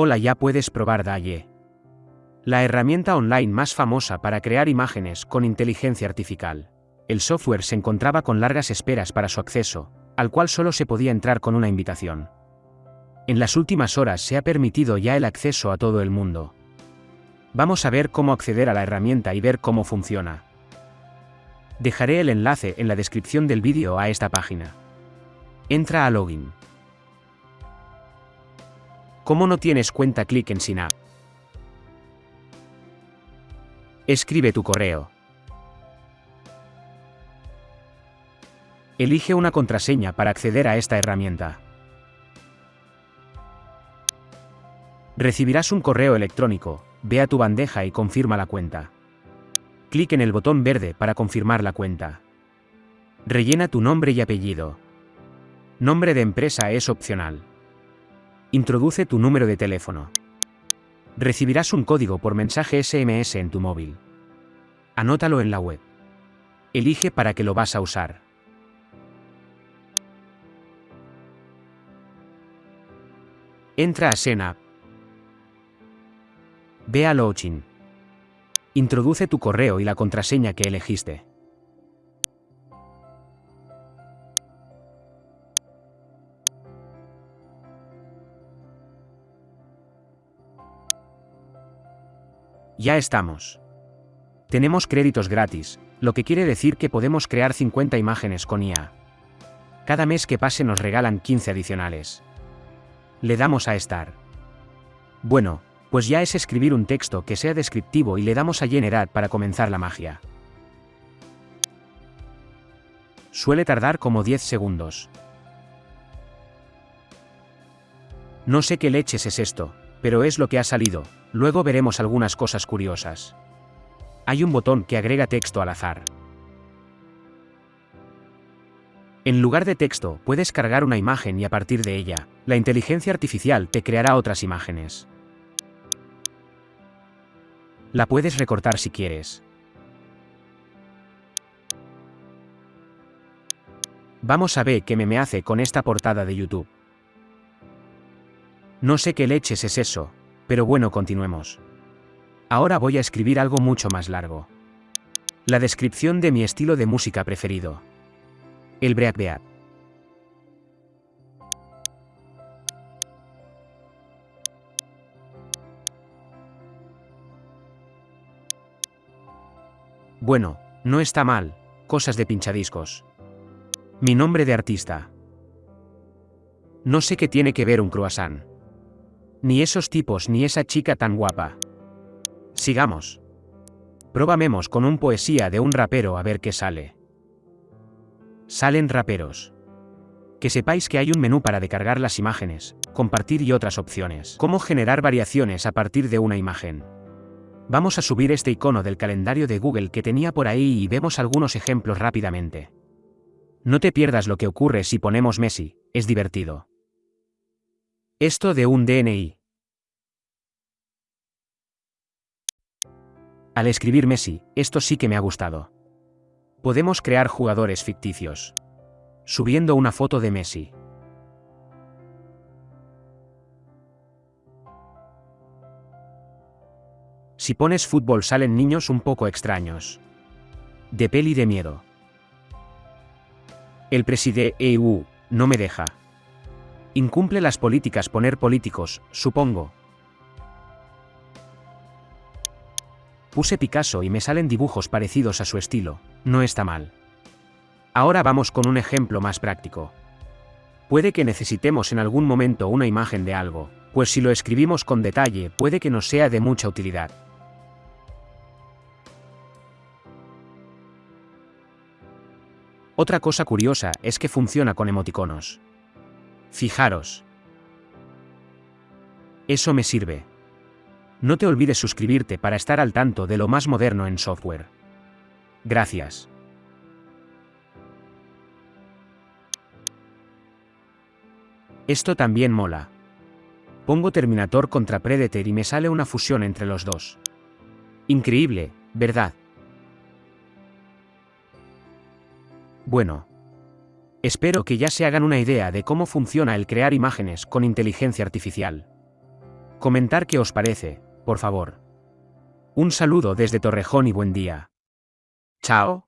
Hola ya puedes probar DALL-E. La herramienta online más famosa para crear imágenes con inteligencia artificial. El software se encontraba con largas esperas para su acceso, al cual solo se podía entrar con una invitación. En las últimas horas se ha permitido ya el acceso a todo el mundo. Vamos a ver cómo acceder a la herramienta y ver cómo funciona. Dejaré el enlace en la descripción del vídeo a esta página. Entra a Login. ¿Cómo no tienes cuenta? Clic en Up. Escribe tu correo. Elige una contraseña para acceder a esta herramienta. Recibirás un correo electrónico, ve a tu bandeja y confirma la cuenta. Clic en el botón verde para confirmar la cuenta. Rellena tu nombre y apellido. Nombre de empresa es opcional. Introduce tu número de teléfono. Recibirás un código por mensaje SMS en tu móvil. Anótalo en la web. Elige para qué lo vas a usar. Entra a Sena. Ve a Login. Introduce tu correo y la contraseña que elegiste. Ya estamos. Tenemos créditos gratis, lo que quiere decir que podemos crear 50 imágenes con IA. Cada mes que pase nos regalan 15 adicionales. Le damos a Estar. Bueno, pues ya es escribir un texto que sea descriptivo y le damos a Generar para comenzar la magia. Suele tardar como 10 segundos. No sé qué leches es esto, pero es lo que ha salido, Luego veremos algunas cosas curiosas. Hay un botón que agrega texto al azar. En lugar de texto, puedes cargar una imagen y a partir de ella, la inteligencia artificial te creará otras imágenes. La puedes recortar si quieres. Vamos a ver qué me hace con esta portada de YouTube. No sé qué leches es eso, pero bueno, continuemos. Ahora voy a escribir algo mucho más largo. La descripción de mi estilo de música preferido. El breakbeat. Bueno, no está mal, cosas de pinchadiscos. Mi nombre de artista. No sé qué tiene que ver un croissant. Ni esos tipos ni esa chica tan guapa. Sigamos. Probamemos con un poesía de un rapero a ver qué sale. Salen raperos. Que sepáis que hay un menú para descargar las imágenes, compartir y otras opciones. Cómo generar variaciones a partir de una imagen. Vamos a subir este icono del calendario de Google que tenía por ahí y vemos algunos ejemplos rápidamente. No te pierdas lo que ocurre si ponemos Messi, es divertido. Esto de un DNI. Al escribir Messi, esto sí que me ha gustado. Podemos crear jugadores ficticios. Subiendo una foto de Messi. Si pones fútbol salen niños un poco extraños. De peli de miedo. El preside EU no me deja. Incumple las políticas poner políticos, supongo. Puse Picasso y me salen dibujos parecidos a su estilo, no está mal. Ahora vamos con un ejemplo más práctico. Puede que necesitemos en algún momento una imagen de algo, pues si lo escribimos con detalle puede que nos sea de mucha utilidad. Otra cosa curiosa es que funciona con emoticonos. Fijaros. Eso me sirve. No te olvides suscribirte para estar al tanto de lo más moderno en software. Gracias. Esto también mola. Pongo Terminator contra Predator y me sale una fusión entre los dos. Increíble, ¿verdad? Bueno, Espero que ya se hagan una idea de cómo funciona el crear imágenes con inteligencia artificial. Comentar qué os parece, por favor. Un saludo desde Torrejón y buen día. Chao.